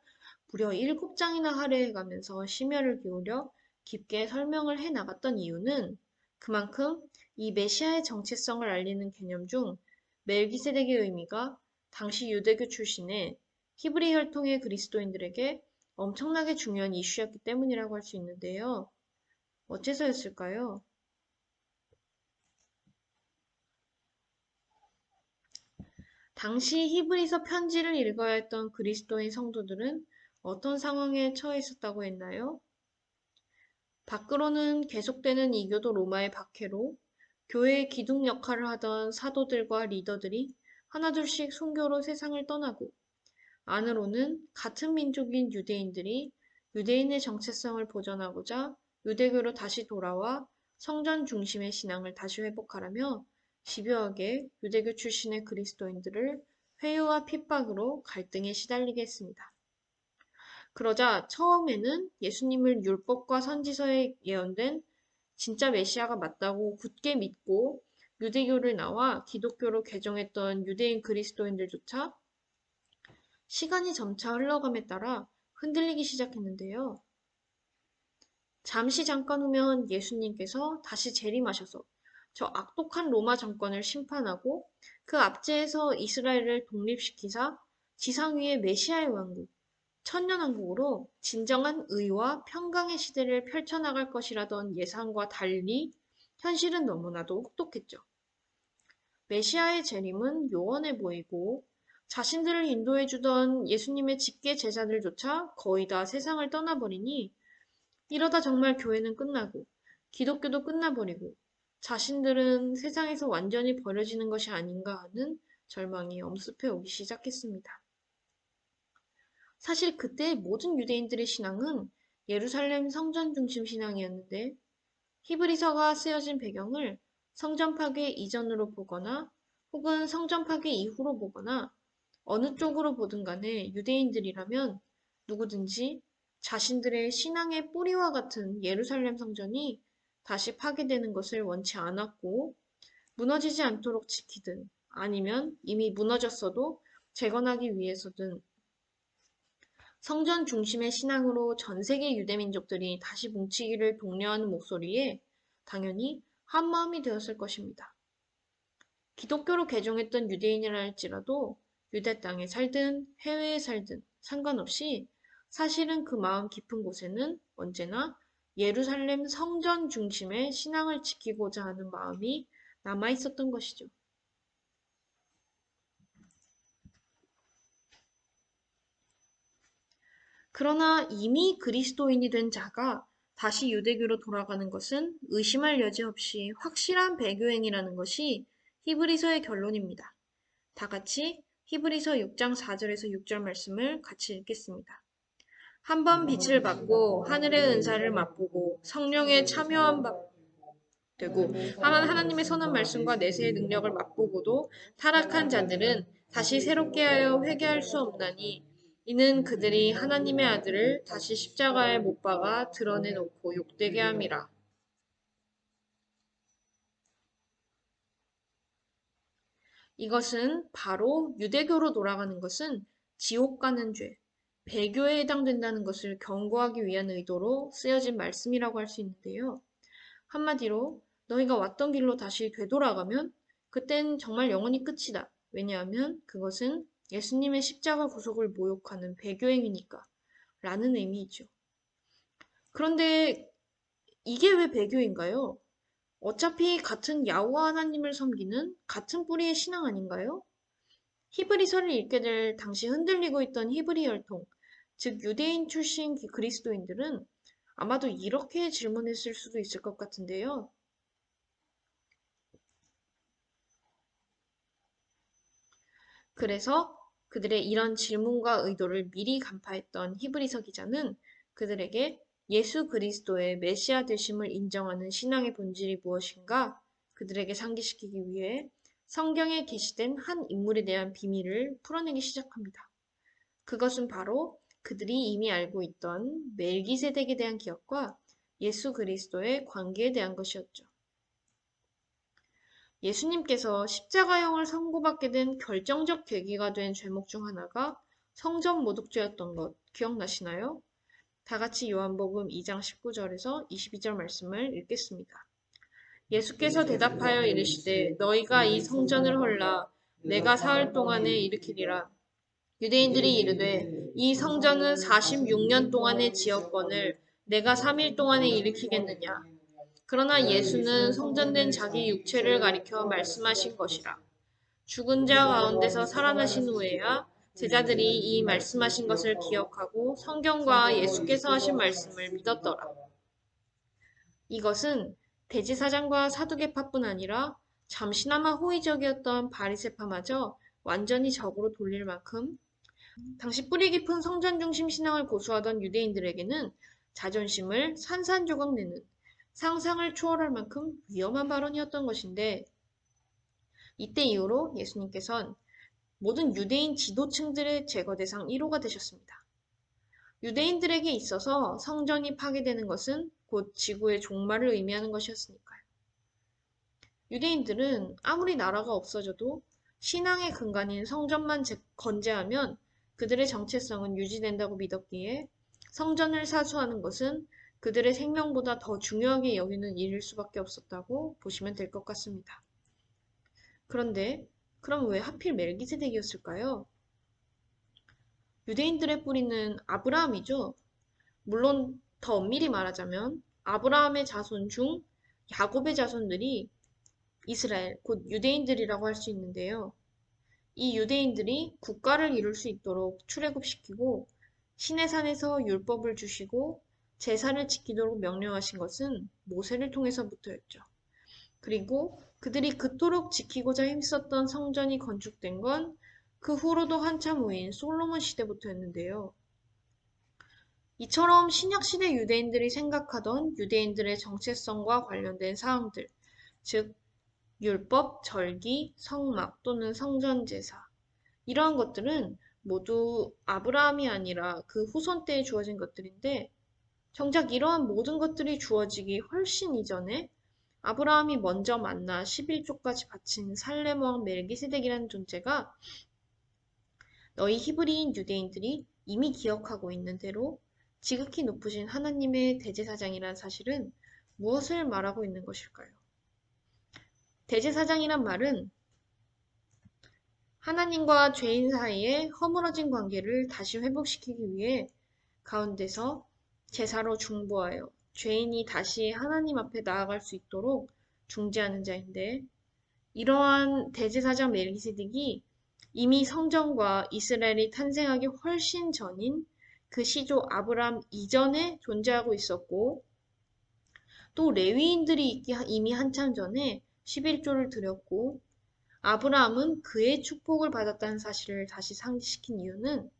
무려 7장이나 할애해 가면서 심혈을 기울여 깊게 설명을 해 나갔던 이유는 그만큼 이 메시아의 정체성을 알리는 개념 중 멜기세덱의 의미가 당시 유대교 출신의 히브리 혈통의 그리스도인들에게 엄청나게 중요한 이슈였기 때문이라고 할 수 있는데요. 어째서였을까요? 당시 히브리서 편지를 읽어야 했던 그리스도인 성도들은 어떤 상황에 처해 있었다고 했나요? 밖으로는 계속되는 이교도 로마의 박해로 교회의 기둥 역할을 하던 사도들과 리더들이 하나둘씩 순교로 세상을 떠나고 안으로는 같은 민족인 유대인들이 유대인의 정체성을 보존하고자 유대교로 다시 돌아와 성전 중심의 신앙을 다시 회복하라며 집요하게 유대교 출신의 그리스도인들을 회유와 핍박으로 갈등에 시달리게 했습니다. 그러자 처음에는 예수님을 율법과 선지서에 예언된 진짜 메시아가 맞다고 굳게 믿고 유대교를 나와 기독교로 개종했던 유대인 그리스도인들조차 시간이 점차 흘러감에 따라 흔들리기 시작했는데요. 잠시 잠깐 후면 예수님께서 다시 재림하셔서 저 악독한 로마 정권을 심판하고 그 압제에서 이스라엘을 독립시키사 지상 위의 메시아의 왕국, 천년왕국으로 진정한 의와 평강의 시대를 펼쳐나갈 것이라던 예상과 달리 현실은 너무나도 혹독했죠. 메시아의 재림은 요원해 보이고 자신들을 인도해주던 예수님의 직계 제자들조차 거의 다 세상을 떠나버리니 이러다 정말 교회는 끝나고 기독교도 끝나버리고 자신들은 세상에서 완전히 버려지는 것이 아닌가 하는 절망이 엄습해 오기 시작했습니다. 사실 그때 모든 유대인들의 신앙은 예루살렘 성전 중심 신앙이었는데 히브리서가 쓰여진 배경을 성전 파괴 이전으로 보거나 혹은 성전 파괴 이후로 보거나 어느 쪽으로 보든 간에 유대인들이라면 누구든지 자신들의 신앙의 뿌리와 같은 예루살렘 성전이 다시 파괴되는 것을 원치 않았고 무너지지 않도록 지키든 아니면 이미 무너졌어도 재건하기 위해서든 성전 중심의 신앙으로 전 세계 유대 민족들이 다시 뭉치기를 독려하는 목소리에 당연히 한 마음이 되었을 것입니다. 기독교로 개종했던 유대인이라 할지라도 유대 땅에 살든 해외에 살든 상관없이 사실은 그 마음 깊은 곳에는 언제나 예루살렘 성전 중심의 신앙을 지키고자 하는 마음이 남아 있었던 것이죠. 그러나 이미 그리스도인이 된 자가 다시 유대교로 돌아가는 것은 의심할 여지 없이 확실한 배교행이라는 것이 히브리서의 결론입니다. 다 같이 히브리서 6장 4절에서 6절 말씀을 같이 읽겠습니다. 한 번 빛을 받고 하늘의 은사를 맛보고 성령에 참여한 바 되고 하만 하나님의 선한 말씀과 내세의 능력을 맛보고도 타락한 자들은 다시 새롭게 하여 회개할 수 없나니 이는 그들이 하나님의 아들을 다시 십자가에 못 박아 드러내놓고 욕되게 함이라. 이것은 바로 유대교로 돌아가는 것은 지옥 가는 죄, 배교에 해당된다는 것을 경고하기 위한 의도로 쓰여진 말씀이라고 할 수 있는데요. 한마디로 너희가 왔던 길로 다시 되돌아가면 그땐 정말 영원히 끝이다. 왜냐하면 그것은 예수님의 십자가 구속을 모욕하는 배교행위니까 라는 의미이죠. 그런데 이게 왜 배교인가요? 어차피 같은 야후와 하나님을 섬기는 같은 뿌리의 신앙 아닌가요? 히브리서를 읽게 될 당시 흔들리고 있던 히브리 혈통, 즉 유대인 출신 그리스도인들은 아마도 이렇게 질문했을 수도 있을 것 같은데요. 그래서 그들의 이런 질문과 의도를 미리 간파했던 히브리서 기자는 그들에게 예수 그리스도의 메시아 되심을 인정하는 신앙의 본질이 무엇인가 그들에게 상기시키기 위해 성경에 게시된 한 인물에 대한 비밀을 풀어내기 시작합니다. 그것은 바로 그들이 이미 알고 있던 멜기세덱에 대한 기억과 예수 그리스도의 관계에 대한 것이었죠. 예수님께서 십자가형을 선고받게 된 결정적 계기가 된 죄목 중 하나가 성전 모독죄였던 것 기억나시나요? 다 같이 요한복음 2장 19절에서 22절 말씀을 읽겠습니다. 예수께서 대답하여 이르시되 너희가 이 성전을 헐라 내가 사흘 동안에 일으키리라. 유대인들이 이르되 이 성전은 46년 동안의 지역권을 내가 3일 동안에 일으키겠느냐. 그러나 예수는 성전된 자기 육체를 가리켜 말씀하신 것이라. 죽은 자 가운데서 살아나신 후에야 제자들이 이 말씀하신 것을 기억하고 성경과 예수께서 하신 말씀을 믿었더라. 이것은 대지사장과 사두개파뿐 아니라 잠시나마 호의적이었던 바리세파마저 완전히 적으로 돌릴 만큼 당시 뿌리 깊은 성전 중심 신앙을 고수하던 유대인들에게는 자존심을 산산조각 내는 상상을 초월할 만큼 위험한 발언이었던 것인데 이때 이후로 예수님께선 모든 유대인 지도층들의 제거 대상 1호가 되셨습니다. 유대인들에게 있어서 성전이 파괴되는 것은 곧 지구의 종말을 의미하는 것이었으니까요. 유대인들은 아무리 나라가 없어져도 신앙의 근간인 성전만 건재하면 그들의 정체성은 유지된다고 믿었기에 성전을 사수하는 것은 그들의 생명보다 더 중요하게 여기는 일일 수밖에 없었다고 보시면 될 것 같습니다. 그런데 그럼 왜 하필 멜기세덱이었을까요? 유대인들의 뿌리는 아브라함이죠. 물론 더 엄밀히 말하자면 아브라함의 자손 중 야곱의 자손들이 이스라엘, 곧 유대인들이라고 할 수 있는데요. 이 유대인들이 국가를 이룰 수 있도록 출애굽시키고 시내산에서 율법을 주시고 제사를 지키도록 명령하신 것은 모세를 통해서부터였죠. 그리고 그들이 그토록 지키고자 힘썼던 성전이 건축된 건 그 후로도 한참 후인 솔로몬 시대부터였는데요. 이처럼 신약시대 유대인들이 생각하던 유대인들의 정체성과 관련된 사항들, 즉 율법, 절기, 성막 또는 성전제사 이러한 것들은 모두 아브라함이 아니라 그 후손 때에 주어진 것들인데 정작 이러한 모든 것들이 주어지기 훨씬 이전에 아브라함이 먼저 만나 11조까지 바친 살렘 왕 멜기세덱이라는 존재가 너희 히브리인 유대인들이 이미 기억하고 있는 대로 지극히 높으신 하나님의 대제사장이란 사실은 무엇을 말하고 있는 것일까요? 대제사장이란 말은 하나님과 죄인 사이의 허물어진 관계를 다시 회복시키기 위해 가운데서 제사로 중보하여 죄인이 다시 하나님 앞에 나아갈 수 있도록 중재하는 자인데 이러한 대제사장 멜기세덱이 이미 성전과 이스라엘이 탄생하기 훨씬 전인 그 시조 아브람 이전에 존재하고 있었고 또 레위인들이 이미 한참 전에 11조를 드렸고 아브라함은 그의 축복을 받았다는 사실을 다시 상기시킨 이유는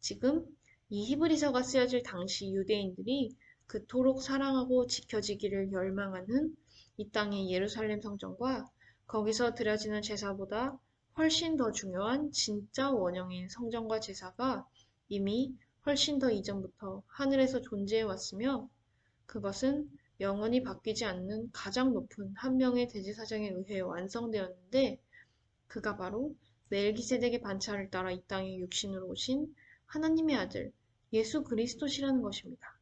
지금 이 히브리서가 쓰여질 당시 유대인들이 그토록 사랑하고 지켜지기를 열망하는 이 땅의 예루살렘 성전과 거기서 드려지는 제사보다 훨씬 더 중요한 진짜 원형인 성전과 제사가 이미 훨씬 더 이전부터 하늘에서 존재해 왔으며 그것은 영원히 바뀌지 않는 가장 높은 한 명의 대제사장에 의해 완성되었는데 그가 바로 멜기세덱의 반차를 따라 이 땅에 육신으로 오신 하나님의 아들 예수 그리스도시라는 것입니다.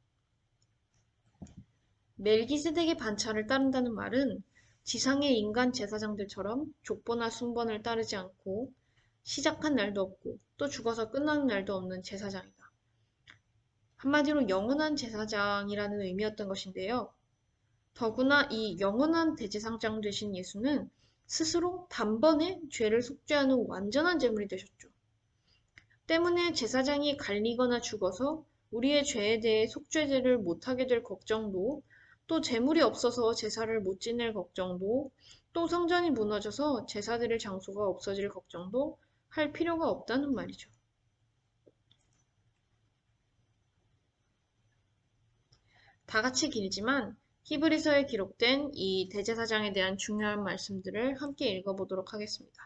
멜기세덱의 반차를 따른다는 말은 지상의 인간 제사장들처럼 족보나 순번을 따르지 않고 시작한 날도 없고 또 죽어서 끝나는 날도 없는 제사장이다. 한마디로 영원한 제사장이라는 의미였던 것인데요. 더구나 이 영원한 대제사장 되신 예수는 스스로 단번에 죄를 속죄하는 완전한 제물이 되셨죠. 때문에 제사장이 갈리거나 죽어서 우리의 죄에 대해 속죄제를 못하게 될 걱정도 또 재물이 없어서 제사를 못 지낼 걱정도 또 성전이 무너져서 제사 드릴 장소가 없어질 걱정도 할 필요가 없다는 말이죠. 다 같이 길지만 히브리서에 기록된 이 대제사장에 대한 중요한 말씀들을 함께 읽어보도록 하겠습니다.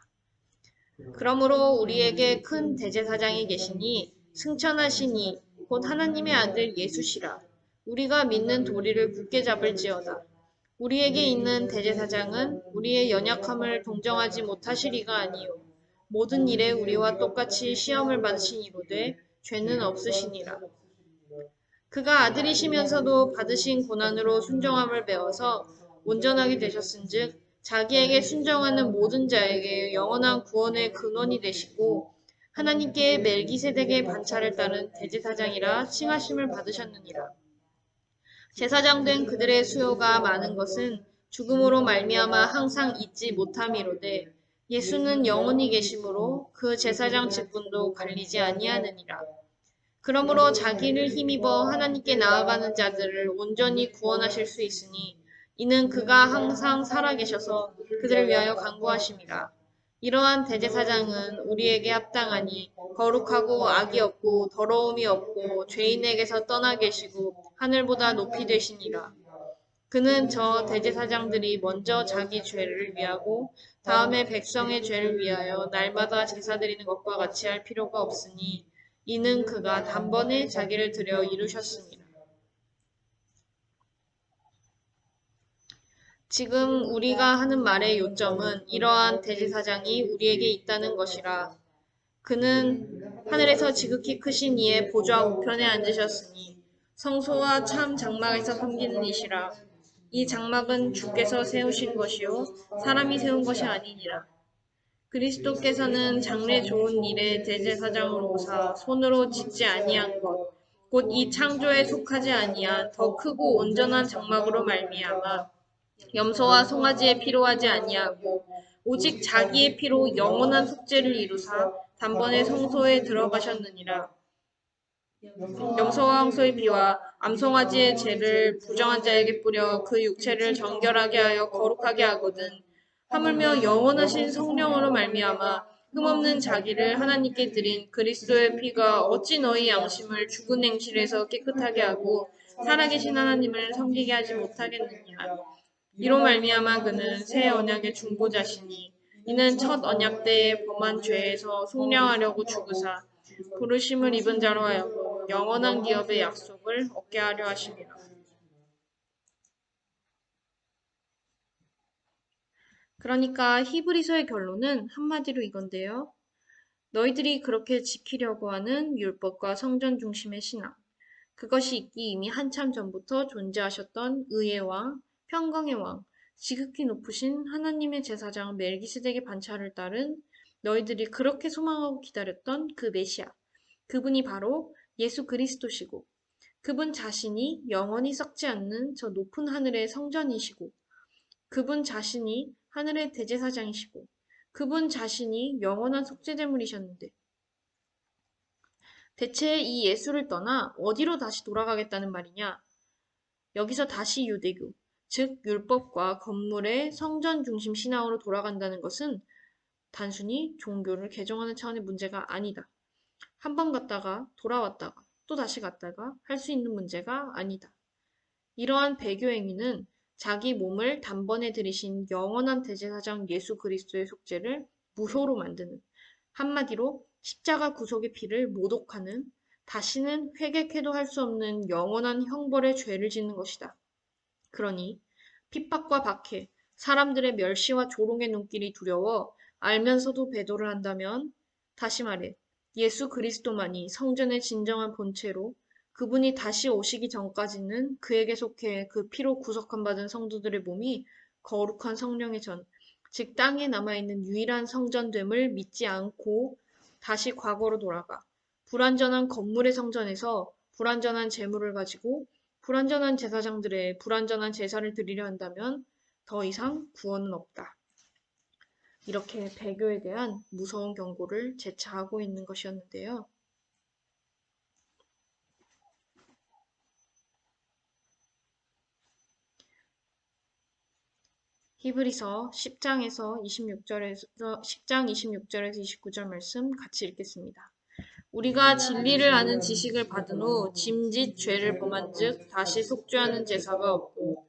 그러므로 우리에게 큰 대제사장이 계시니 승천하시니 곧 하나님의 아들 예수시라. 우리가 믿는 도리를 굳게 잡을지어다. 우리에게 있는 대제사장은 우리의 연약함을 동정하지 못하시리가 아니요 모든 일에 우리와 똑같이 시험을 받으신 이로되 죄는 없으시니라. 그가 아들이시면서도 받으신 고난으로 순정함을 배워서 온전하게 되셨은즉 자기에게 순정하는 모든 자에게 영원한 구원의 근원이 되시고 하나님께 멜기세덱의 반차를 따른 대제사장이라 칭하심을 받으셨느니라. 제사장 된 그들의 수요가 많은 것은 죽음으로 말미암아 항상 잊지 못함이로되 예수는 영원히 계심으로 그 제사장 직분도 갈리지 아니하느니라. 그러므로 자기를 힘입어 하나님께 나아가는 자들을 온전히 구원하실 수 있으니 이는 그가 항상 살아계셔서 그들을 위하여 간구하심이라. 이러한 대제사장은 우리에게 합당하니 거룩하고 악이 없고 더러움이 없고 죄인에게서 떠나 계시고 하늘보다 높이 되시니라. 그는 저 대제사장들이 먼저 자기 죄를 위하고 다음에 백성의 죄를 위하여 날마다 제사 드리는 것과 같이 할 필요가 없으니 이는 그가 단번에 자기를 들여 이루셨습니다. 지금 우리가 하는 말의 요점은 이러한 대제사장이 우리에게 있다는 것이라. 그는 하늘에서 지극히 크신 이의 보좌 우편에 앉으셨으니 성소와 참 장막에서 섬기는 이시라. 이 장막은 주께서 세우신 것이요 사람이 세운 것이 아니니라. 그리스도께서는 장래 좋은 일에 대제사장으로 오사 손으로 짓지 아니한 것, 곧 이 창조에 속하지 아니한 더 크고 온전한 장막으로 말미암아 염소와 송아지에 피로 하지 아니하고 오직 자기의 피로 영원한 속죄를 이루사 단번에 성소에 들어가셨느니라. 염소와 황소의 피와 암송아지의 죄를 부정한 자에게 뿌려 그 육체를 정결하게 하여 거룩하게 하거든 하물며 영원하신 성령으로 말미암아 흠없는 자기를 하나님께 드린 그리스도의 피가 어찌 너희 양심을 죽은 행실에서 깨끗하게 하고 살아계신 하나님을 섬기게 하지 못하겠느냐 이로 말미암아 그는 새 언약의 중보자시니 이는 첫 언약 때에 범한 죄에서 속량하려고 죽으사 부르심을 입은 자로 하여금 영원한 기업의 약속을 얻게 하려 하심이라. 그러니까 히브리서의 결론은 한마디로 이건데요. 너희들이 그렇게 지키려고 하는 율법과 성전 중심의 신앙, 그것이 있기 이미 한참 전부터 존재하셨던 의의 왕, 평강의 왕, 지극히 높으신 하나님의 제사장 멜기스덱의 반차를 따른 너희들이 그렇게 소망하고 기다렸던 그 메시아, 그분이 바로 예수 그리스도시고, 그분 자신이 영원히 썩지 않는 저 높은 하늘의 성전이시고, 그분 자신이 하늘의 대제사장이시고, 그분 자신이 영원한 속죄제물이셨는데, 대체 이 예수를 떠나 어디로 다시 돌아가겠다는 말이냐? 여기서 다시 유대교, 즉 율법과 건물의 성전 중심 신앙으로 돌아간다는 것은 단순히 종교를 개정하는 차원의 문제가 아니다. 한 번 갔다가 돌아왔다가 또 다시 갔다가 할 수 있는 문제가 아니다. 이러한 배교 행위는 자기 몸을 단번에 들이신 영원한 대제사장 예수 그리스도의 속죄를 무효로 만드는 한마디로 십자가 구속의 피를 모독하는 다시는 회개해도 할 수 없는 영원한 형벌의 죄를 짓는 것이다. 그러니 핍박과 박해, 사람들의 멸시와 조롱의 눈길이 두려워 알면서도 배도를 한다면 다시 말해 예수 그리스도만이 성전의 진정한 본체로 그분이 다시 오시기 전까지는 그에게 속해 그 피로 구속함 받은 성도들의 몸이 거룩한 성령의 전, 즉 땅에 남아있는 유일한 성전됨을 믿지 않고 다시 과거로 돌아가 불완전한 건물의 성전에서 불완전한 재물을 가지고 불완전한 제사장들의 불완전한 제사를 드리려 한다면 더 이상 구원은 없다. 이렇게 배교에 대한 무서운 경고를 재차하고 있는 것이었는데요. 히브리서 10장에서 26절에서 10장 26절에서 29절 말씀 같이 읽겠습니다. 우리가 진리를 아는 지식을 받은 후 짐짓 죄를 범한즉 다시 속죄하는 제사가 없고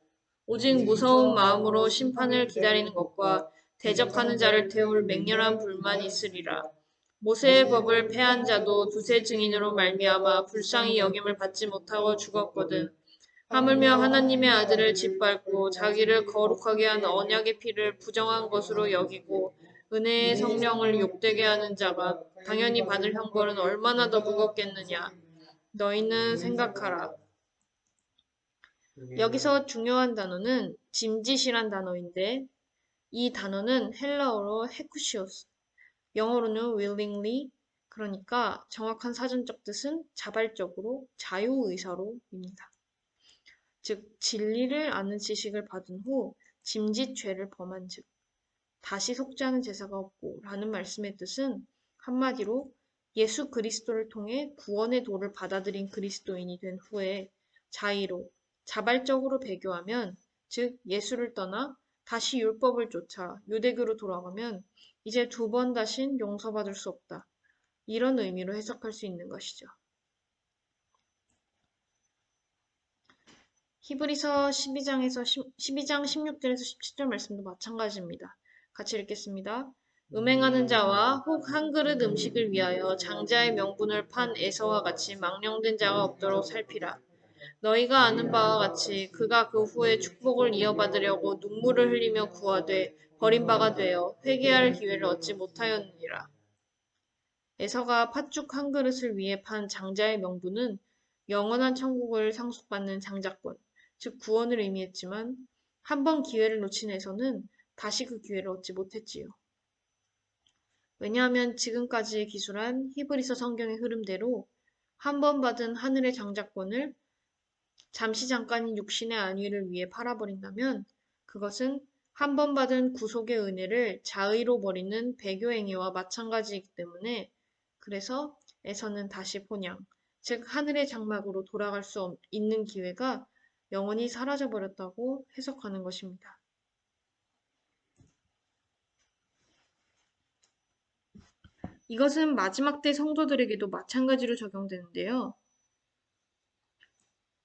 오직 무서운 마음으로 심판을 기다리는 것과 대적하는 자를 태울 맹렬한 불만이 있으리라. 모세의 법을 패한 자도 두세 증인으로 말미암아 불쌍히 여김을 받지 못하고 죽었거든. 하물며 하나님의 아들을 짓밟고 자기를 거룩하게 한 언약의 피를 부정한 것으로 여기고 은혜의 성령을 욕되게 하는 자가 당연히 받을 형벌은 얼마나 더 무겁겠느냐. 너희는 생각하라. 여기서 중요한 단어는 짐짓이란 단어인데 이 단어는 헬라어로 헤쿠시오스, 영어로는 willingly, 그러니까 정확한 사전적 뜻은 자발적으로 자유의사로입니다. 즉 진리를 아는 지식을 받은 후 짐짓 죄를 범한 즉 다시 속죄하는 제사가 없고 라는 말씀의 뜻은 한마디로 예수 그리스도를 통해 구원의 도를 받아들인 그리스도인이 된 후에 자의로 자발적으로 배교하면 즉 예수를 떠나 다시 율법을 쫓아 유대교로 돌아가면 이제 두 번 다신 용서받을 수 없다. 이런 의미로 해석할 수 있는 것이죠. 히브리서 12장에서 12장 16절에서 17절 말씀도 마찬가지입니다. 같이 읽겠습니다. 음행하는 자와 혹 한 그릇 음식을 위하여 장자의 명분을 판 에서와 같이 망령된 자가 없도록 살피라. 너희가 아는 바와 같이 그가 그 후에 축복을 이어받으려고 눈물을 흘리며 구하되 버린 바가 되어 회개할 기회를 얻지 못하였느니라. 에서가 팥죽 한 그릇을 위해 판 장자의 명분은 영원한 천국을 상속받는 장자권, 즉 구원을 의미했지만 한 번 기회를 놓친 에서는 다시 그 기회를 얻지 못했지요. 왜냐하면 지금까지 기술한 히브리서 성경의 흐름대로 한 번 받은 하늘의 장자권을 잠시 잠깐인 육신의 안위를 위해 팔아버린다면 그것은 한 번 받은 구속의 은혜를 자의로 버리는 배교 행위와 마찬가지이기 때문에 그래서 에서는 다시 본향, 즉 하늘의 장막으로 돌아갈 수 있는 기회가 영원히 사라져버렸다고 해석하는 것입니다. 이것은 마지막 때 성도들에게도 마찬가지로 적용되는데요.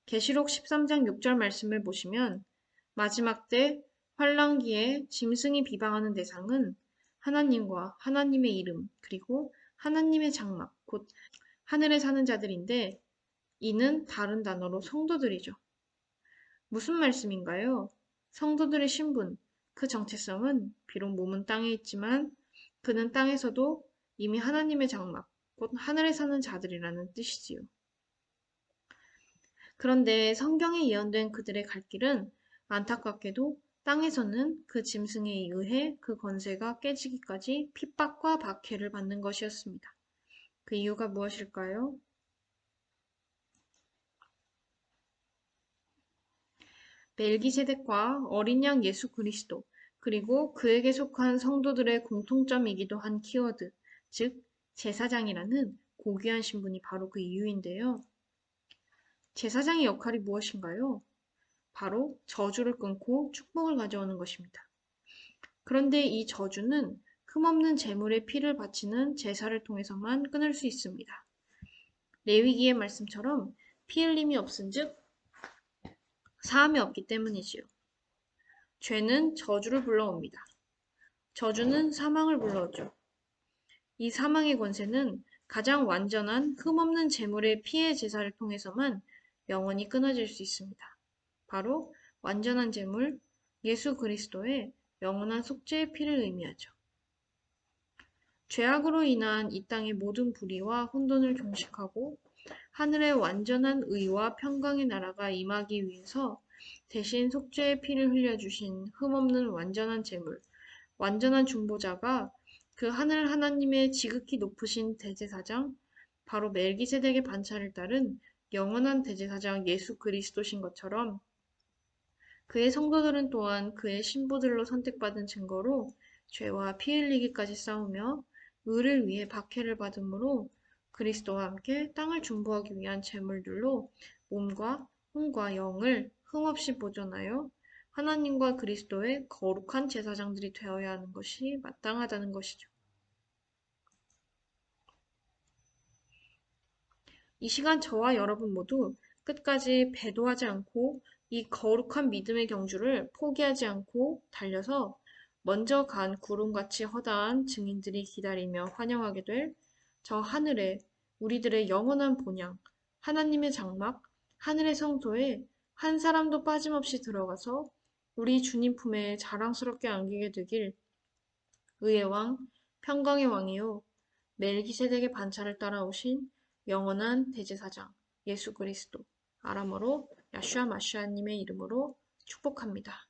계시록 13장 6절 말씀을 보시면 마지막 때 환란기에 짐승이 비방하는 대상은 하나님과 하나님의 이름 그리고 하나님의 장막 곧 하늘에 사는 자들인데 이는 다른 단어로 성도들이죠. 무슨 말씀인가요? 성도들의 신분, 그 정체성은 비록 몸은 땅에 있지만 그는 땅에서도 이미 하나님의 장막, 곧 하늘에 사는 자들이라는 뜻이지요. 그런데 성경에 예언된 그들의 갈 길은 안타깝게도 땅에서는 그 짐승에 의해 그 권세가 깨지기까지 핍박과 박해를 받는 것이었습니다. 그 이유가 무엇일까요? 멜기세덱과 어린 양 예수 그리스도 그리고 그에게 속한 성도들의 공통점이기도 한 키워드, 즉 제사장이라는 고귀한 신분이 바로 그 이유인데요. 제사장의 역할이 무엇인가요? 바로 저주를 끊고 축복을 가져오는 것입니다. 그런데 이 저주는 흠없는 제물의 피를 바치는 제사를 통해서만 끊을 수 있습니다. 레위기의 말씀처럼 피 흘림이 없은즉 사함이 없기 때문이지요. 죄는 저주를 불러옵니다. 저주는 사망을 불러오죠. 이 사망의 권세는 가장 완전한 흠없는 제물의 피의 제사를 통해서만 영원히 끊어질 수 있습니다. 바로 완전한 제물 예수 그리스도의 영원한 속죄의 피를 의미하죠. 죄악으로 인한 이 땅의 모든 불의와 혼돈을 종식하고 하늘의 완전한 의와 평강의 나라가 임하기 위해서 대신 속죄의 피를 흘려주신 흠없는 완전한 제물, 완전한 중보자가 그 하늘 하나님의 지극히 높으신 대제사장, 바로 멜기세덱의 반차를 따른 영원한 대제사장 예수 그리스도신 것처럼 그의 성도들은 또한 그의 신부들로 선택받은 증거로 죄와 피 흘리기까지 싸우며 의를 위해 박해를 받으므로 그리스도와 함께 땅을 중보하기 위한 제물들로 몸과 혼과 영을 흠없이 보존하여 하나님과 그리스도의 거룩한 제사장들이 되어야 하는 것이 마땅하다는 것이죠. 이 시간 저와 여러분 모두 끝까지 배도하지 않고 이 거룩한 믿음의 경주를 포기하지 않고 달려서 먼저 간 구름같이 허다한 증인들이 기다리며 환영하게 될 저 하늘에 우리들의 영원한 본향, 하나님의 장막, 하늘의 성소에 한 사람도 빠짐없이 들어가서 우리 주님 품에 자랑스럽게 안기게 되길 의의 왕, 평강의 왕이요 멜기세덱의 반차를 따라오신 영원한 대제사장 예수 그리스도 아람어로 야슈아 마슈아님의 이름으로 축복합니다.